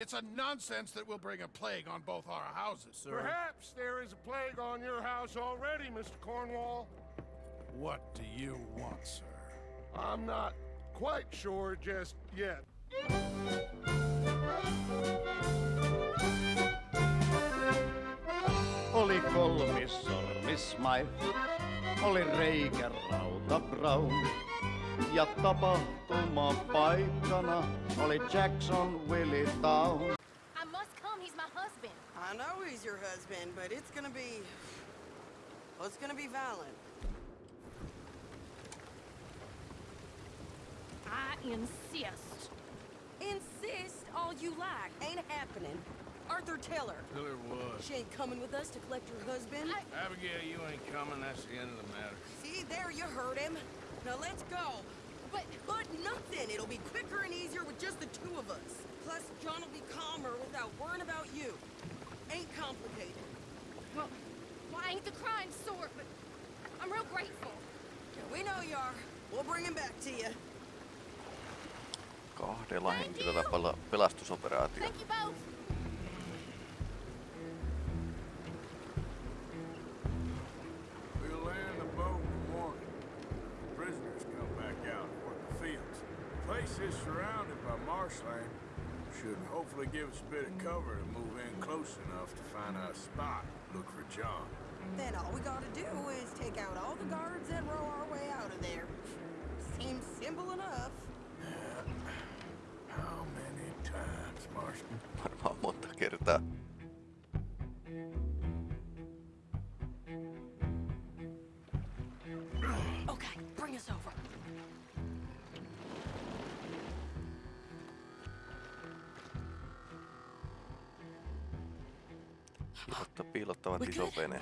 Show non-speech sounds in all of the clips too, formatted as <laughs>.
It's a nonsense that will bring a plague on both our houses, sir. Perhaps there is a plague on your house already, Mr. Cornwall. What do you want, sir? I'm not quite sure just yet. Oli kolmissormis Smile, oli reikä rauta Brown. Ja tapahtuma paikkana oli Jackson Willie Town. I must come. He's my husband. I know he's your husband, but it's gonna be... Well, it's gonna be violent. I insist. Insist all you like. Ain't happening. Arthur, Taylor. her. Tell her what? She ain't coming with us to collect her husband. I- Abigail, you ain't coming. That's the end of the matter. See, there you heard him. Now let's go. But But nothing. It'll be quicker and easier with just the two of us. Plus, John will be calmer without worrying about you. Ain't complicated. well, well, I ain't the crying sort, but I'm real grateful. We know you are. We'll bring him back to you. Kahdella henkilöllä pela- pelastusoperaatio. Thank you both. Prisoners come back out and work the fields. The place is surrounded by marshland. Should hopefully give us a bit of cover to move in close enough to find a spot. Look for John. Then all we gotta do is take out all the guards and row our way out of there. Seems simple enough. How many times, Marston? Varmaan monta kertaa. piilottavat iso vene.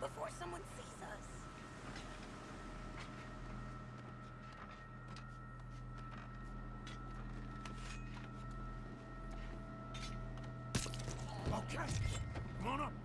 Before someone sees us. Okay. Come on up.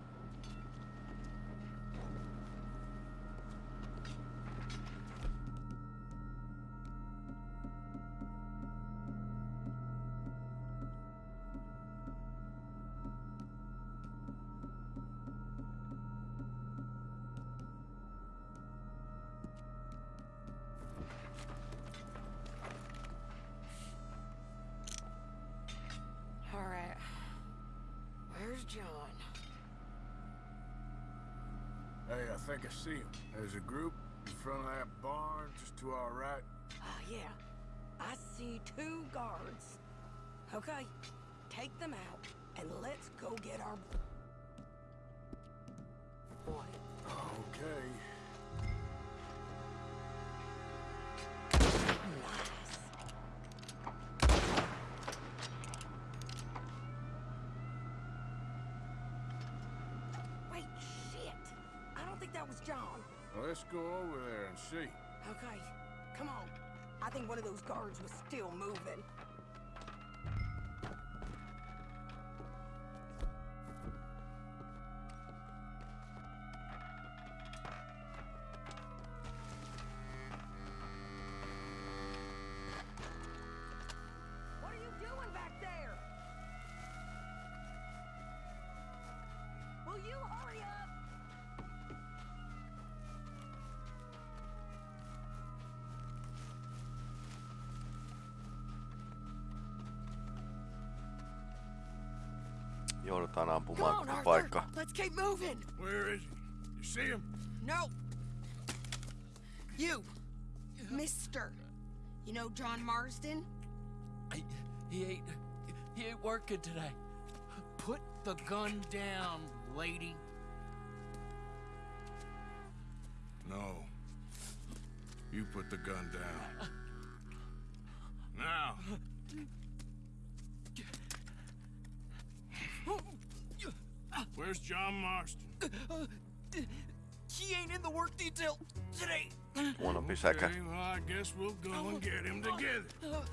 Where's John? Hey, I think I see him. There's a group in front of that barn just to our right. Ah, yeah. I see two guards. Okay, take them out, and let's go get our boy. Okay. Let's go over there and see. Okay, come on. I think one of those guards was still moving. Joudutaan ampumaan on, koko Arthur. paikka. Let's keep moving. Where is he? You see him? No. You, Mister. You know John Marston? I, he ain't he ain't working today. Put the gun down, lady. No. You put the gun down. Now. Where's John Marston? Uh, uh, he ain't in the work detail today. Huonompi säkä. Okay, well, I guess we'll go and get him together. Uh,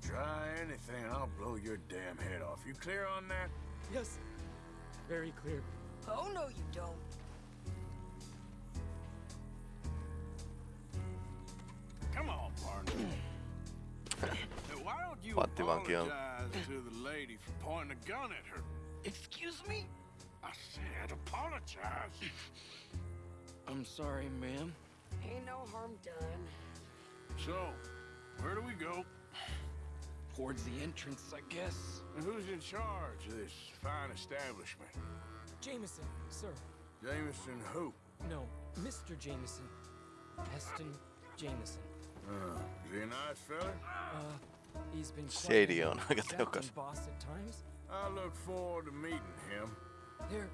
Try anything I'll blow your damn head off. You clear on that? Yes, very clear. Oh no, you don't. Come on, partner. <clears throat> Why don't you Panttivanki apologize to the lady for pointing a gun at her? Excuse me? I said apologize. I'm sorry, ma'am. Ain't no harm done. So, where do we go? Towards the entrance, I guess. And who's in charge of this fine establishment? Jameson, sir. Jameson who? No, Mr. Jameson. Heston Jameson. Uh, is he a nice fella? Uh, he's been quite Shady an on <laughs> aika boss at times. I look forward to meeting him. They're,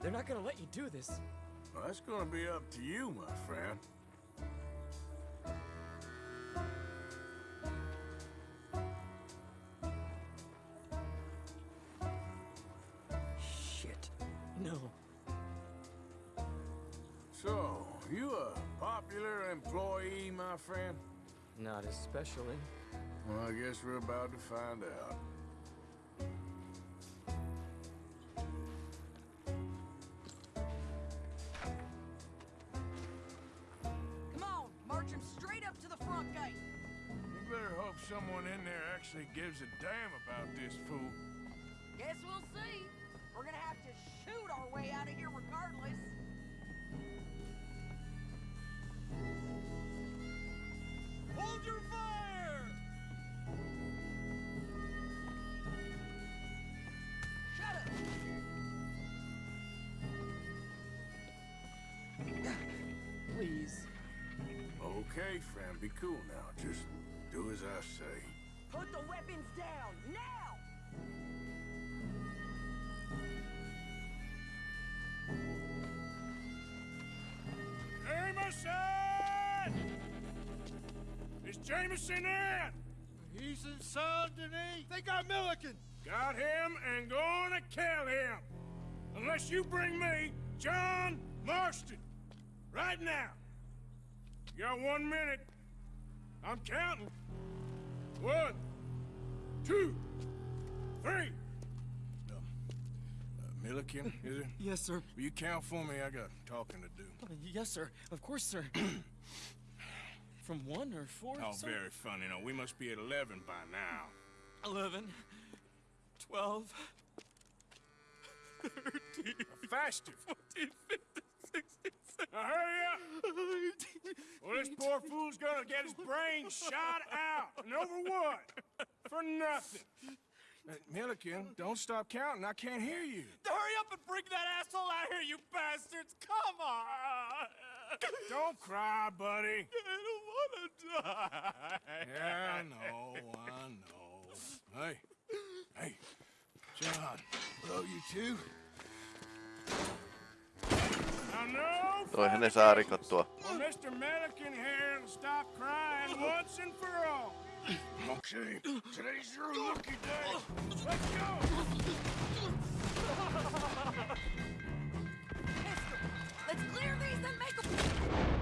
they're not gonna let you do this. Well, that's gonna be up to you, my friend. Shit. No. So, you a popular employee, my friend? Not especially. Well, I guess we're about to find out. Actually gives a damn about this fool. Guess we'll see. We're gonna have to shoot our way out of here regardless. Hold your fire! Shut up. Please. Okay, friend, be cool now. Just do as I say. Put the weapons down, now! Jameson! Is Jameson in? He's in Saint Denis. They got Milliken. Got him and gonna kill him. Unless you bring me John Marston. Right now. You got one minute. I'm counting. One, two, three. Uh, uh, Milliken, is it? Yes, sir. Will you count for me? I got talking to do. Uh, yes, sir. Of course, sir. <clears throat> From one or four? Oh, sir? very funny. No, we must be at 11 by now. 11, 12, <laughs> 13, Faster. 14, 15, 16, Now hurry up. Well, this poor fool's gonna get his brain shot out. And over what? For nothing. Uh, Milliken, don't stop counting. I can't hear you. Hurry up and bring that asshole out here, you bastards! Come on! Don't cry, buddy. I don't wanna die. Yeah, I know, I know. Hey, hey, John. Hello, you two. Now, no Toihan ne fucking saa games. rikottua. Well, Mr. Milliken here will stop crying once and for all. Okay, today's your lucky day. Let's go. Let's clear these and make them.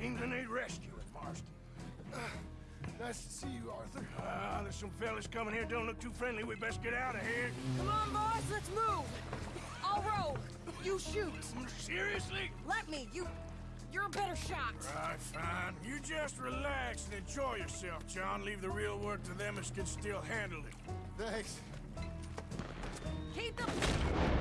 Seem to need rescuing, Marston. Nice to see you, Arthur. Ah, there's some fellas coming here. Don't look too friendly. We best get out of here. Come on, boys, let's move! I'll row. You shoot. Seriously? Let me. You... You're a better shot. Right, fine. You just relax and enjoy yourself, John. Leave the real work to them as can still handle it. Thanks. Keep them...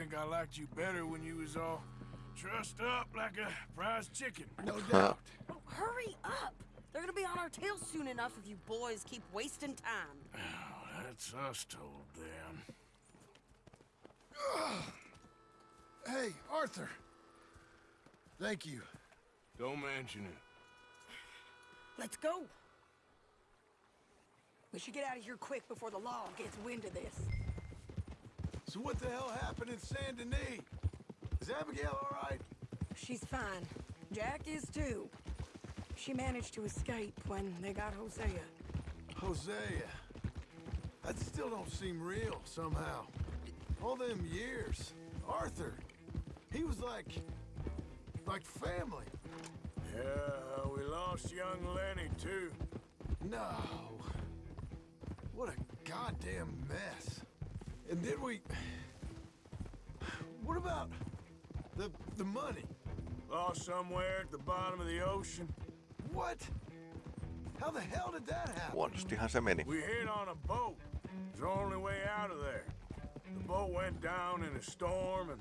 think I liked you better when you was all trussed up like a prize chicken. No doubt. Oh, hurry up! They're gonna be on our tails soon enough if you boys keep wasting time. Oh, that's us told them. <sighs> Hey, Arthur. Thank you. Don't mention it. Let's go. We should get out of here quick before the law gets wind of this. So what the hell happened in Saint Denis? Is Abigail all right? She's fine. Jack is too. She managed to escape when they got Hosea. Hosea. That still don't seem real, somehow. All them years. Arthur. He was like... like family. Yeah, we lost young Lenny, too. No. What a goddamn mess. And did we... What about... the... the money? Lost somewhere at the bottom of the ocean. What? How the hell did that happen? Huonostihan se meni. We hit on a boat. It's the only way out of there. The boat went down in a storm, and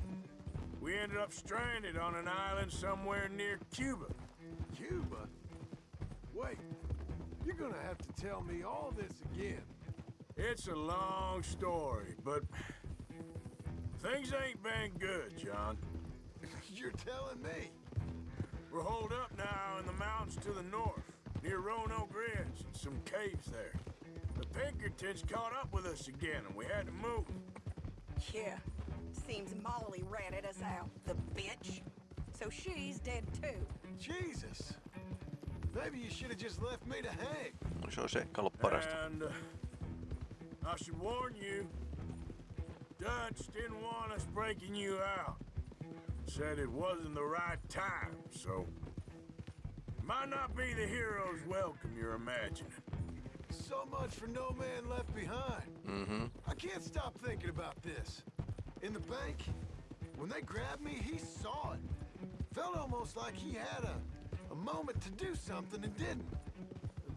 we ended up stranded on an island somewhere near Cuba. Cuba? Wait, you're gonna have to tell me all this again. It's a long story, but things ain't been good, John. <laughs> You're telling me. We're holed up now in the mountains to the north, near Roanoke Ridge and some caves there. The Pinkertons caught up with us again, and we had to move. Yeah. Seems Molly ratted us out, the bitch. So she's dead too. Jesus. Maybe you should have just left me to hang. No, se olisi ehkä ollut parasta. And uh, I should warn you, Dutch didn't want us breaking you out. Said it wasn't the right time, so might not be the hero's welcome you're imagining. So much for no man left behind. Mm-hmm. I can't stop thinking about this. In the bank, when they grabbed me, he saw it. Felt almost like he had a, a moment to do something and didn't.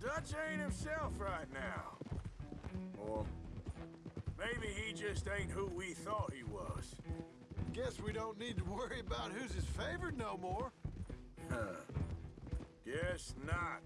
Dutch ain't himself right now. Or maybe he just ain't who we thought he was. Guess we don't need to worry about who's his favorite no more. Huh. Guess not.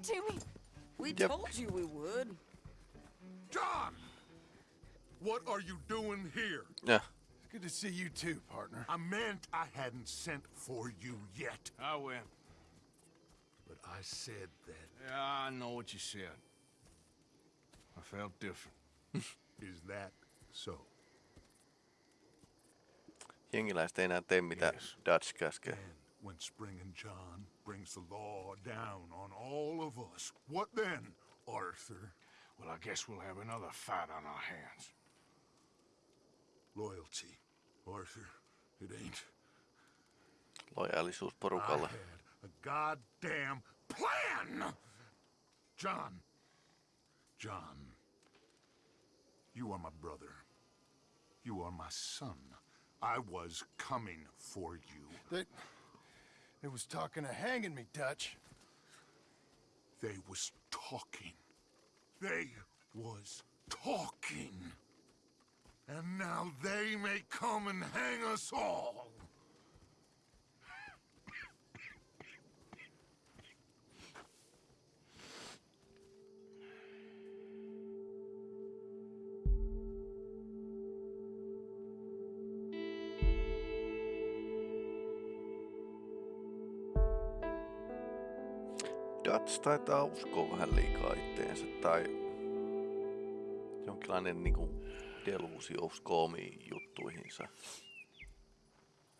Brought to me. We Yep. told you we would. John! What are you doing here? Ja, Good to see you too, partner. I meant I hadn't sent for you yet. I went. But I said that. Yeah, I know what you said. I felt different. <laughs> Is that so? jengiläiset ei enää tee mitä Yes. Dutch käskee. And when Spring and John brings the law down on all of us, what then, Arthur? Well, I guess we'll have another fight on our hands. Loyalty, Arthur. It ain't. Lojaalisuus I porukalle. had a goddamn plan! John. John. You are my brother. You are my son. I was coming for you. They, they was talking of hanging me, Dutch. They was talking. They was talking. And now they may come and hang us all. Dutch taitaa uskoa vähän liikaa itteensä tai jonkinlainen niinku deluusio uskoo omiin juttuihinsa.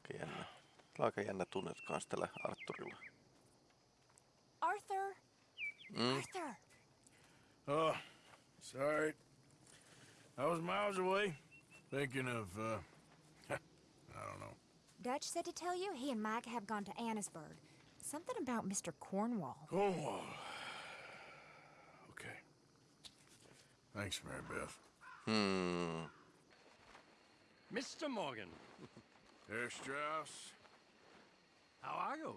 Aika jännä. Aika jännä tunne kans tällä Arturilla. Arthur. Mm. Arthur. Oh, sorry. I was miles away, thinking of, uh, <laughs> I don't know. Dutch said to tell you he and Mike have gone to Annisburg. Something about Mr. Cornwall. Cornwall. Okay. Thanks, Mary Beth. Hmm. Mr. Morgan, Herr Strauss. how are you?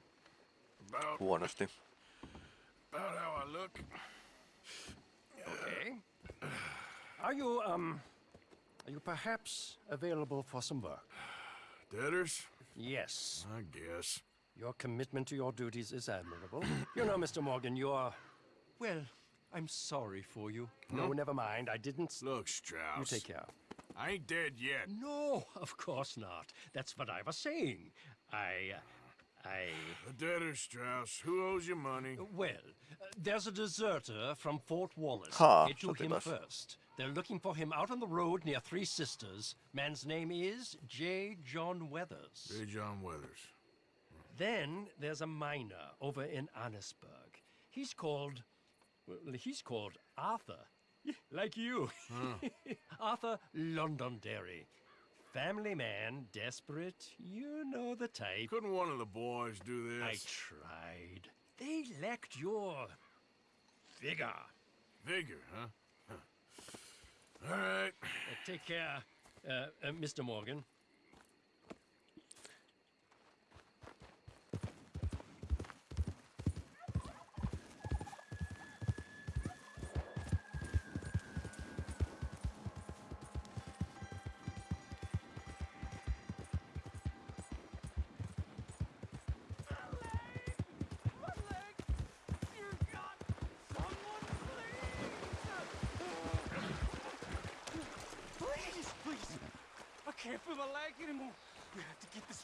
About, Huonosti. about how I look. Okay. Are you, um, are you perhaps available for some work? Debtors? Yes. I guess. Your commitment to your duties is admirable. you know, Mr. Morgan, you're. Well, I'm sorry for you. No, never mind. I didn't. Look, Strauss. You take care. I ain't dead yet. No, of course not. That's what I was saying. I. I. The debtors, Strauss. Who owes you money? Well, uh, there's a deserter from Fort Wallace. Ha, Get to him sotilas. first. They're looking for him out on the road near Three Sisters. Man's name is J. John Weathers. J. John Weathers. Then there's a miner over in Annesburg. He's called. Well, he's called Arthur. <laughs> Like you. <laughs> Arthur Londonderry. Family man, desperate. You know the type. Couldn't one of the boys do this? I tried. They lacked your. vigor. Vigor, huh? Huh. All right. Uh, take care, uh, uh, Mr. Morgan.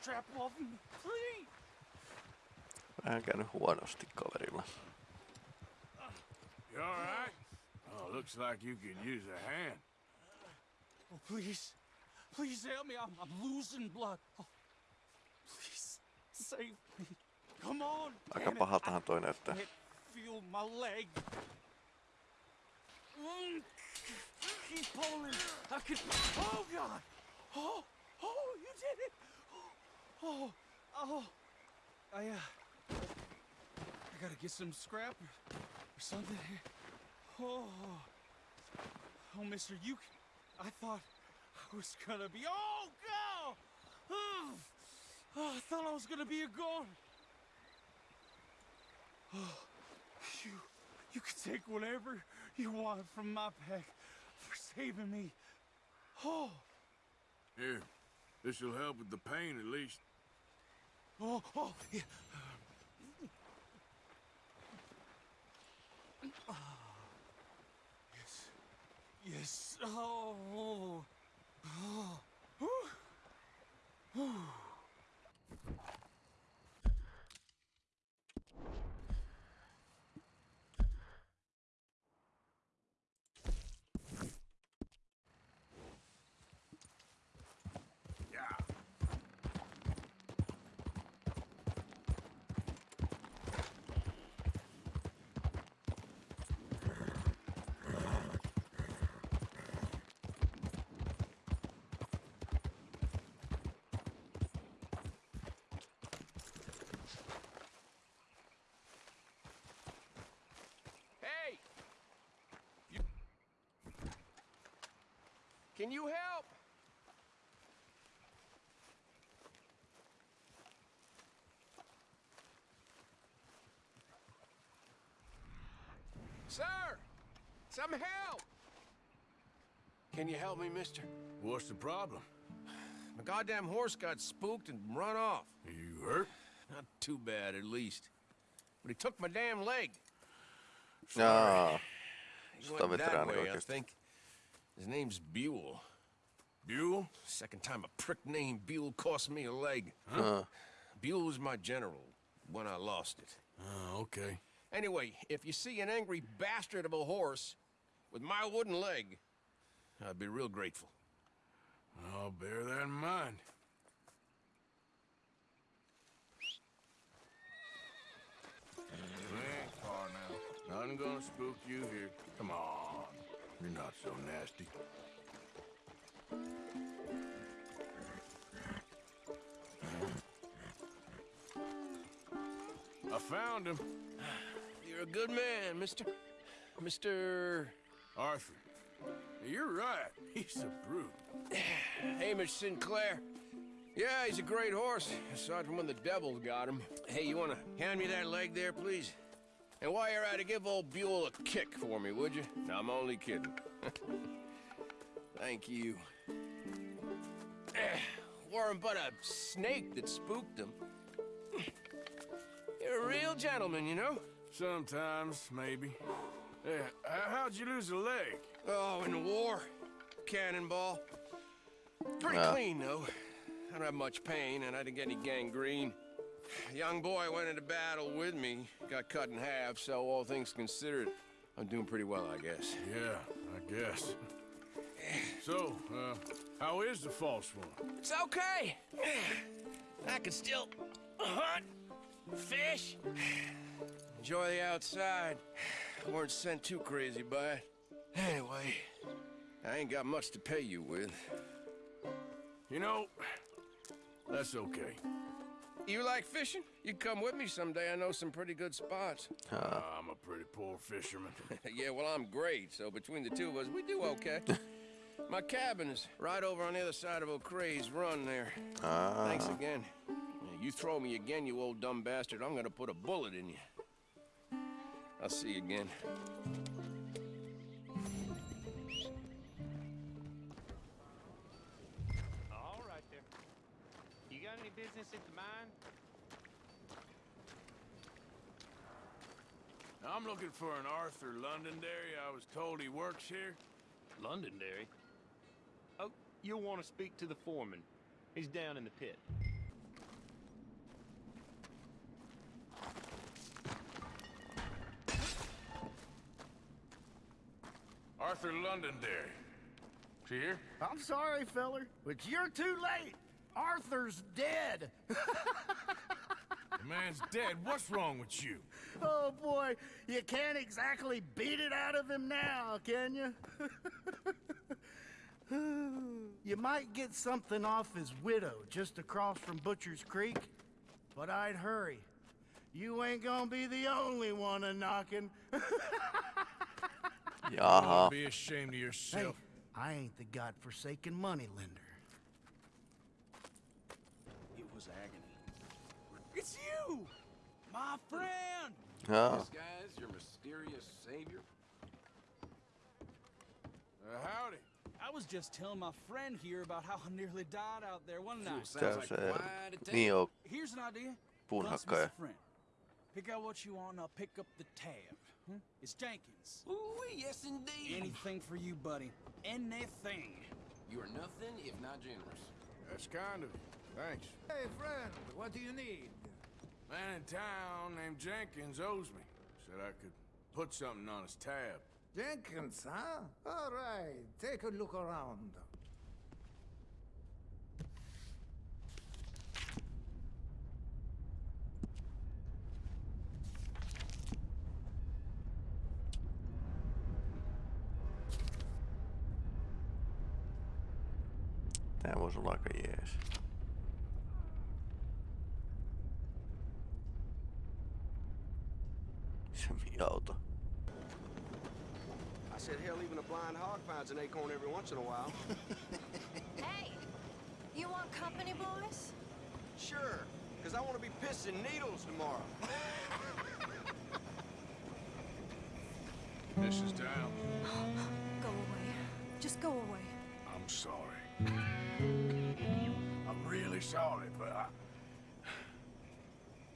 To get this strap off me. Please. Vähän käynyt huonosti kaverilla. You all right? Oh, looks like you can use a hand. Oh, please. Please help me. I'm, I'm losing blood. Oh, please, save me. Come on. Aika pahaltahan toi näyttää. I can't feel my leg. Mm, Keep pulling. I could. Oh, God. Oh, oh, you did it. Oh, oh. I, uh. I gotta get some scrap or, something here. Oh. Oh, mister, you. I thought I was gonna be. Oh, God! Oh, oh, I thought I was gonna be a goner. Oh, you. You can take whatever you want from my pack for saving me. Oh, Here, this'll help with the pain at least. Oh, oh, yeah. Oh, yes. Yes. Oh. Oh. oh. oh. Can you help? Sir! Some help! Can you help me, mister? What's the problem? My goddamn horse got spooked and run off. You hurt? Not too bad, at least. But he took my damn leg. Jaa. He Sitä went that way, I think. His name's Buell. Buell? Second time a prick named Buell cost me a leg. Huh? Buell was my general when I lost it. Oh, okay. Anyway, if you see an angry bastard of a horse with my wooden leg, I'd be real grateful. I'll bear that in mind. Far now. Nothing gonna spook you here. Come on. You're not so nasty. I found him. You're a good man, mister. Mr. Arthur. You're right. He's a brute. <sighs> Hamish Sinclair. Yeah, he's a great horse, aside from when the devils got him. Hey, you wanna hand me that leg there, please? And while you're at it, give old Buell a kick for me, would you? No, I'm only kidding. <laughs> Thank you. <clears throat> Eh, Weren't but a snake that spooked him. You're a real gentleman, you know? Sometimes, maybe. Hey, how'd you lose a leg? Oh, in the war. Cannonball. Pretty Yeah. clean, though. I don't have much pain, and I didn't get any gangrene. A young boy went into battle with me, got cut in half, so all things considered, I'm doing pretty well, I guess. Yeah, I guess. <sighs> So, uh, how is the false one? It's okay. I can still hunt, fish, enjoy the outside. I weren't sent too crazy by it. Anyway, I ain't got much to pay you with. You know, that's okay. You like fishing? You come with me someday. I know some pretty good spots. Uh, I'm a pretty poor fisherman. <laughs> <laughs> yeah, well, I'm great, so between the two of us, we do okay. <laughs> My cabin is right over on the other side of O'Creagh's Run there. Ah. Thanks again. You throw me again, you old dumb bastard, I'm gonna put a bullet in you. I'll see you again. You any business at the mine? I'm looking for an Arthur Londonderry. I was told he works here. Londonderry? Oh, you'll want to speak to the foreman. He's down in the pit. Arthur Londonderry. Is he here? I'm sorry, feller, but you're too late. Arthur's dead. <laughs> The man's dead. What's wrong with you? Oh boy, you can't exactly beat it out of him now, can you? <laughs> you might get something off his widow just across from Butcher's Creek, but I'd hurry. You ain't gonna be the only one a knocking. <laughs> Jaha. Be ashamed of Hey, yourself. I ain't the godforsaken money lender. It was agony. It's you! My friend! Jaa. This guy's your mysterious savior? Uh, howdy. I was just telling my friend here about how I nearly died out there one night. Käy se Nio Here's an idea. puunhakkaja. Plus, Mr. Friend. Pick out what you want and I'll pick up the tab. Hmm? It's Jenkins. Ooh, yes indeed. Anything for you, buddy. Anything. You are nothing if not generous. That's kind of you. Thanks. Hey, friend, what do you need? Man in town named Jenkins owes me. Said I could put something on his tab. Jenkins, huh? All right, take a look around. Tää voisi olla aika jees. Se auto. I said, hell, even a blind hog finds an acorn every once in a while. <laughs> Hey, you want company, boys? sure, because I want to be pissing needles tomorrow. <laughs> Mrs. Down, Go away. Just go away. I'm sorry. I'm really sorry, but I...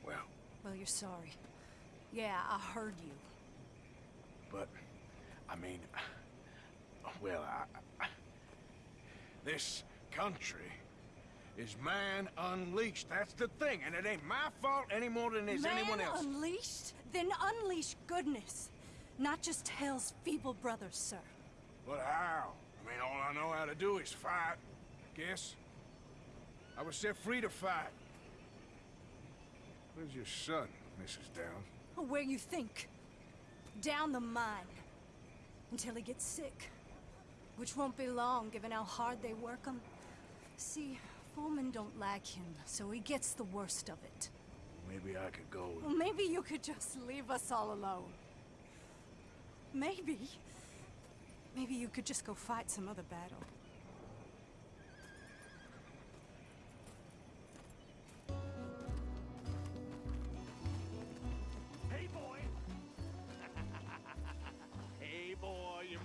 Well, Well, you're sorry. Yeah, I heard you. but... I mean... Well, I... I this country is man unleashed. That's the thing, and it ain't my fault any more than it's Man anyone else. unleashed? Then unleash goodness. Not just hell's feeble brothers, sir. But how? I mean, all I know how to do is fight, I guess. I was set free to fight. Where's your son, Mrs. Down? Where you think? Down the mine. Until he gets sick. Which won't be long, given how hard they work him. See, foremen don't like him, so he gets the worst of it. Maybe I could go with Well, maybe you could just leave us all alone. Maybe. Maybe you could just go fight some other battle.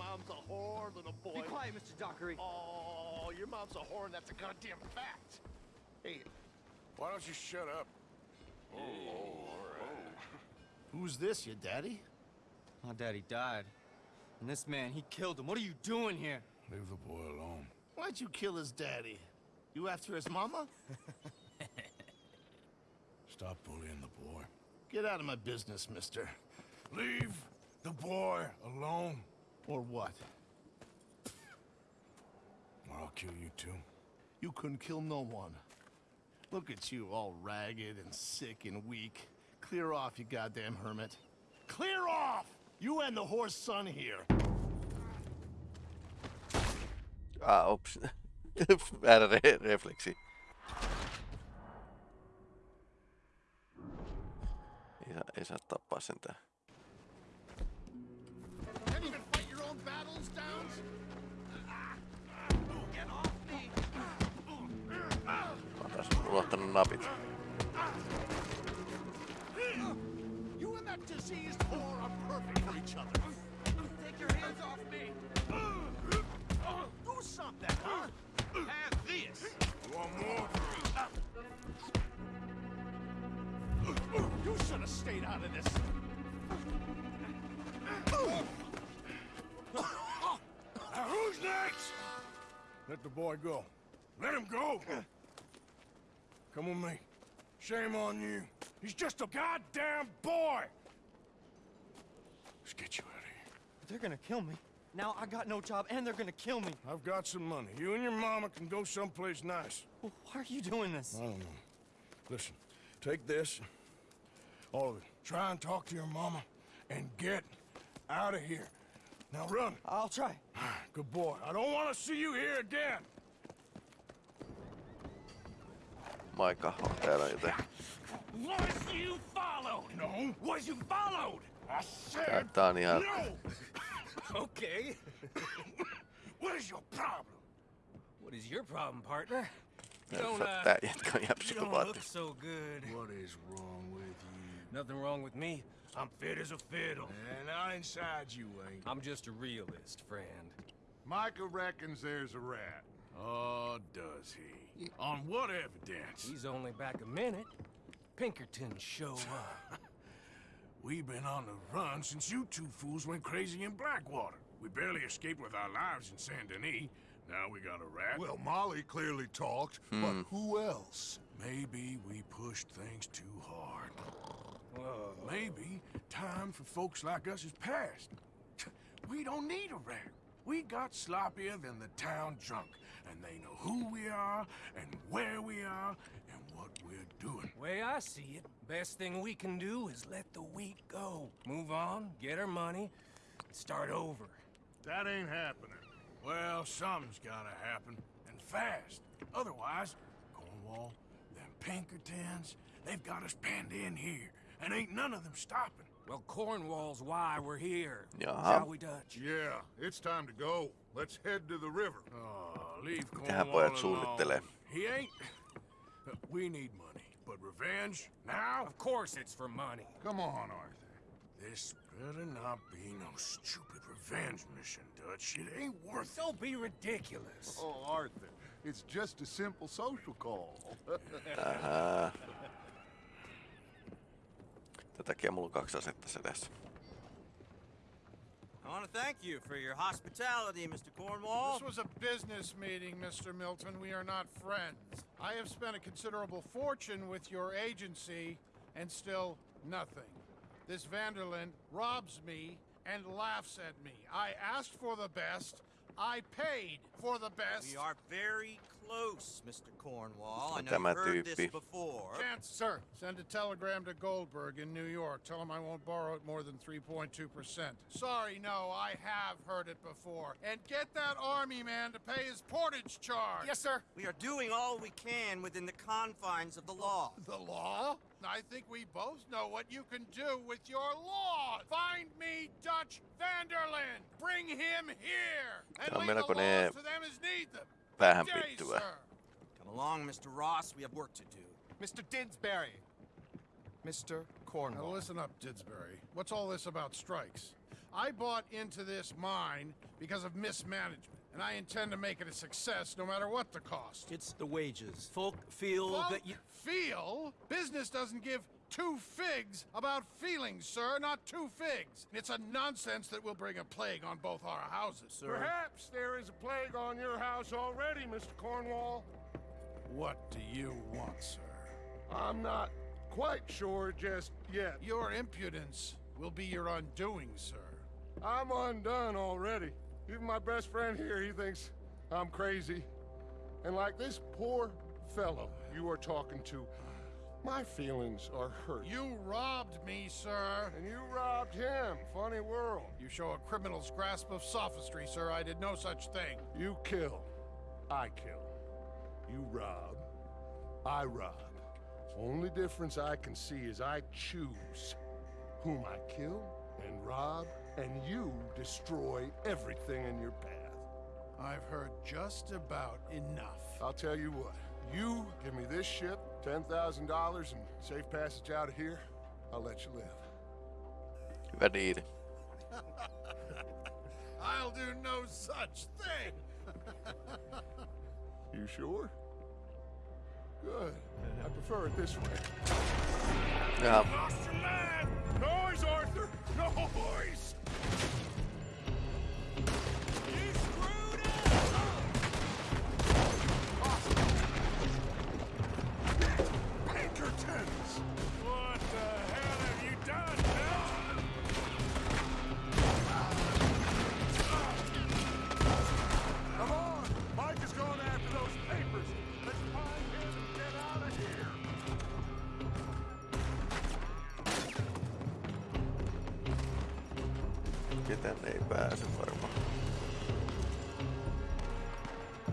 Mom's a whore, little boy. Be quiet, Mr. Dockery. Oh, your mom's a whore, and that's a goddamn fact. Hey, Why don't you shut up? Oh, all right. Who's this, your daddy? My daddy died. And this man, he killed him. What are you doing here? Leave the boy alone. Why'd you kill his daddy? You after his mama? <laughs> Stop bullying the boy. Get out of my business, mister. Leave the boy alone. Or what? Or I'll kill you too. You couldn't kill no one. Look at you, all ragged and sick and weak. Clear off, you goddamn hermit. Clear off! You and the horse son here. Ah, ups. Väärä re- refleksi. Ei saa, ei saa tappaa sentään. Fight your own battles, Downes? Get off me! Mä taas unohtanut napit. You and that diseased whore are perfect for each other. Take your hands off me! Do something, huh? Have this! One more? You should have stayed out of this. Now who's next? Let the boy go. Let him go. Come with me. Shame on you. He's just a goddamn boy. Let's get you out of here. They're gonna kill me. Now I got no job and they're gonna kill me. I've got some money. You and your mama can go someplace nice. Well, why are you doing this? I don't know. Listen, take this. All of it. Try and talk to your mama and get out of here. Now run. I'll try. Good boy. I don't want to see you here again. Maika on that joten Was you followed? No. Was you followed? I said tää no. <laughs> Okay. <laughs> What is your problem? What is your problem, partner? You don't, uh, Tää jätkä on ihan you don't look so good. What is wrong with you? Nothing wrong with me. I'm fit as a fiddle. And not inside you ain't. I'm just a realist, friend. Micah reckons there's a rat. Oh, does he? On what evidence? He's only back a minute. Pinkerton show <laughs> up. We've been on the run since you two fools went crazy in Blackwater. We barely escaped with our lives in Saint Denis. Now we got a rat. Well, Molly clearly talked, Hmm. but who else? Maybe we pushed things too hard. Well, maybe time for folks like us is past. We don't need a rat. We got sloppier than the town drunk, and they know who we are, and where we are, and what we're doing. Way I see it, best thing we can do is let the wheat go. Move on, get our money, and start over. That ain't happening. Well, something's gotta happen, and fast. Otherwise, Cornwall, them Pinkertons, they've got us penned in here, and ain't none of them stopping. Well, Cornwall's why we're here. Jaha. Shall we, Dutch? Yeah, it's time to go. Let's head to the river. Oh, leave Mitähän Cornwall pojat alone. suunnittelee? He ain't... We need money, but revenge, now? Of course it's for money. Come on, Arthur. This better not be no stupid revenge mission, Dutch. It ain't worth it. Don't be ridiculous. Oh, Arthur, it's just a simple social call. <laughs> Ähä. Tätäkin mulla on kaksi asetta sedessä. I want to thank you for your hospitality, Mr. Cornwall. This was a business meeting, Mr. Milton. We are not friends. I have spent a considerable fortune with your agency, and still nothing. This van der Linde robs me and laughs at me. I asked for the best. I paid for the best. We are very close, Mr. Cornwall. I know Tämä you've heard this before. Chance, sir. Send a telegram to Goldberg in New York. Tell him I won't borrow it more than 3.2%. Sorry, no, I have heard it before. And get that army man to pay his portage charge. Yes, sir. We are doing all we can within the confines of the law. The law? I think we both know what you can do with your law. Find me Dutch van der Linde. Bring him here. And Tää on leave the melkoinen laws to them as need them. Päähän Good day, pittyvä. sir. Come along, Mr. Ross. We have work to do. Mr. Didsbury. Mr. Cornwall. Now listen up, Didsbury. What's all this about strikes? I bought into this mine because of mismanagement, and I intend to make it a success no matter what the cost. It's the wages. Folk feel Folk that you. feel? Business doesn't give two figs about feelings, sir, not two figs. It's a nonsense that will bring a plague on both our houses. Sir. Perhaps there is a plague on your house already, Mr. Cornwall. What do you want, sir? I'm not quite sure just yet. Your impudence will be your undoing, sir. I'm undone already. Even my best friend here, he thinks I'm crazy. And like this poor fellow you are talking to, my feelings are hurt. You robbed me, sir. And you robbed him. Funny world. You show a criminal's grasp of sophistry, sir. I did no such thing. You kill. I kill. You rob. I rob. Only difference I can see is I choose whom I kill and rob, and you destroy everything in your path. I've heard just about enough. I'll tell you what. You give me this ship, $10,000, and safe passage out of here, I'll let you live. Diili. <laughs> I'll do no such thing. <laughs> You sure? Good. I prefer it this way. Lost man! Noise, Arthur! Noise! Ketään ei pääse varmaan.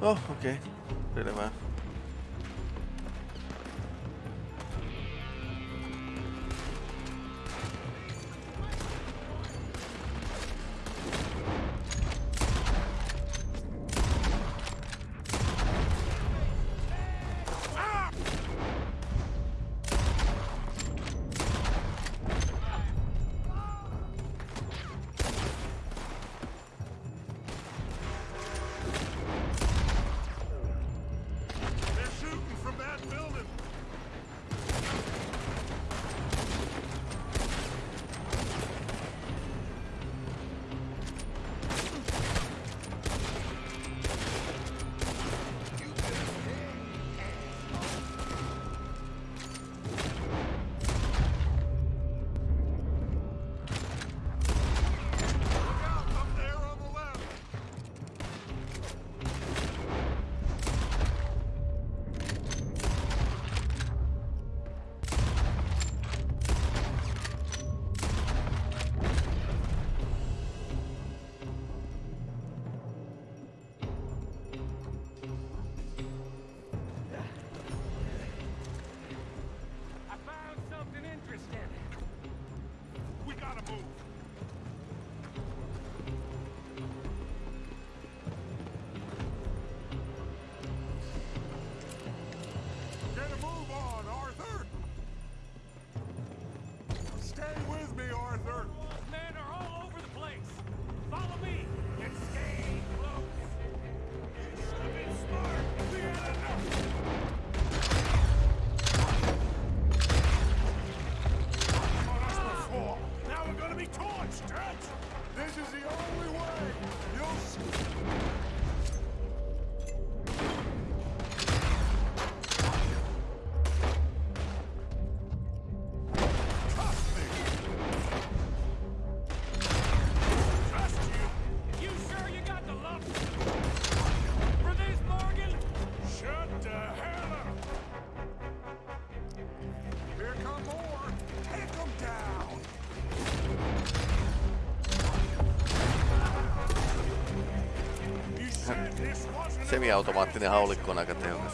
Oh, okei. Okay. Semiautomaattinen haulikko on aika tehokas.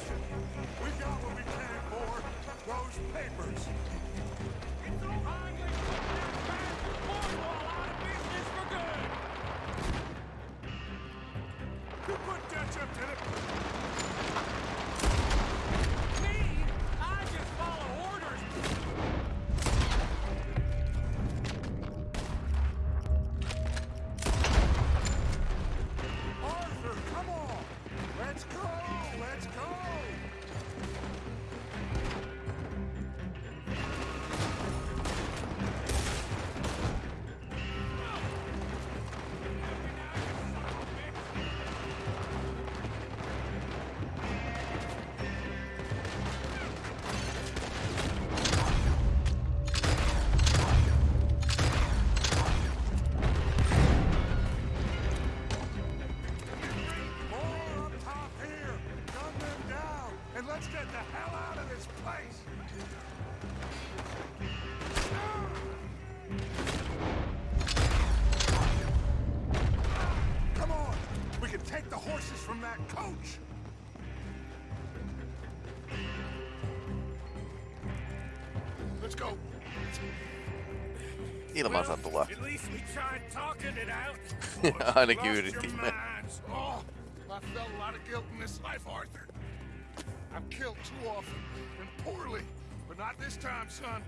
This time, son.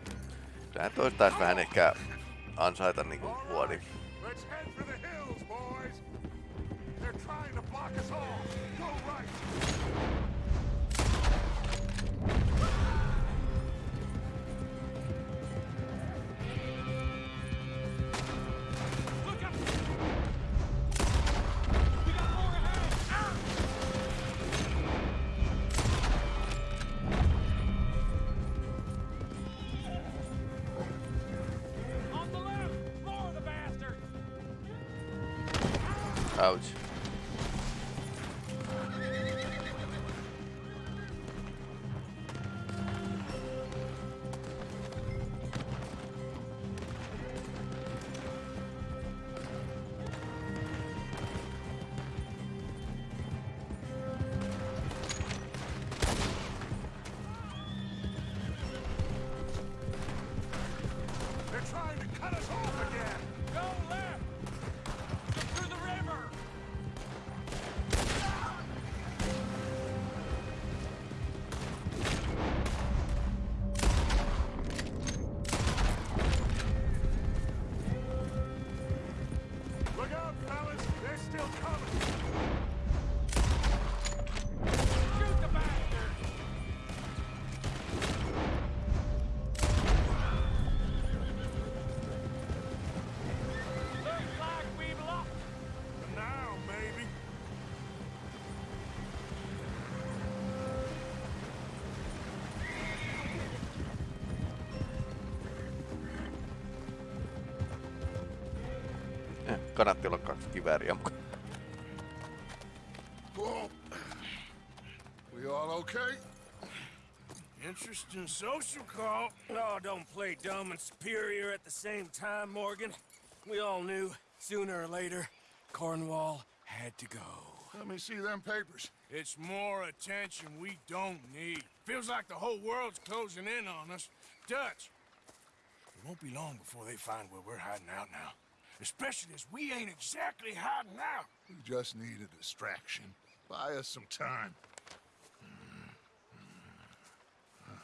Kyllähän toista taisi vähän ehkä ansaita niinku vuodi. Let's head for the hills, boys. They're trying to block us off. Go right. Kannatti olla kaksi kivääriä mukaan. We all okay? Interesting social call. Oh, don't play dumb and superior at the same time, Morgan. We all knew, sooner or later, Cornwall had to go. Let me see them papers. It's more attention we don't need. Feels like the whole world's closing in on us. Dutch, it won't be long before they find where we're hiding out now. Especially as we ain't exactly hiding out. We just need a distraction. Buy us some time. Hmm.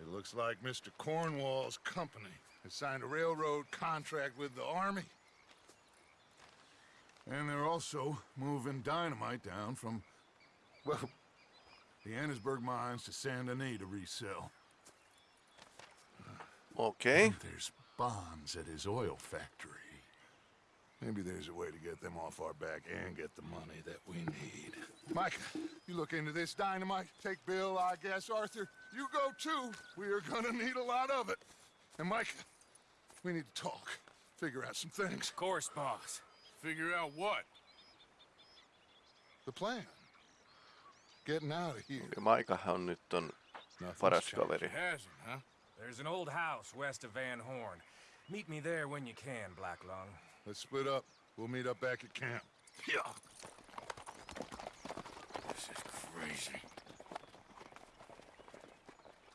It looks like Mr. Cornwall's company has signed a railroad contract with the Army. And they're also moving dynamite down from, well, the Annesburg mines to Saint Denis to resell. Okay. And there's bonds at his oil factory. Maybe there's a way to get them off our back and get the money that we need. Micah, you look into this dynamite. Take Bill, I guess. Arthur, you go too. We are gonna need a lot of it. And Micah, we need to talk. Figure out some things. Of course, boss. Figure out what? The plan. Getting out of here. Maikahan on nyt on paras kaveri. Hasn't, huh? There's an old house west of Van Horn. Meet me there when you can, Black Lung. Let's split up. We'll meet up back at camp. Yeah. This is crazy.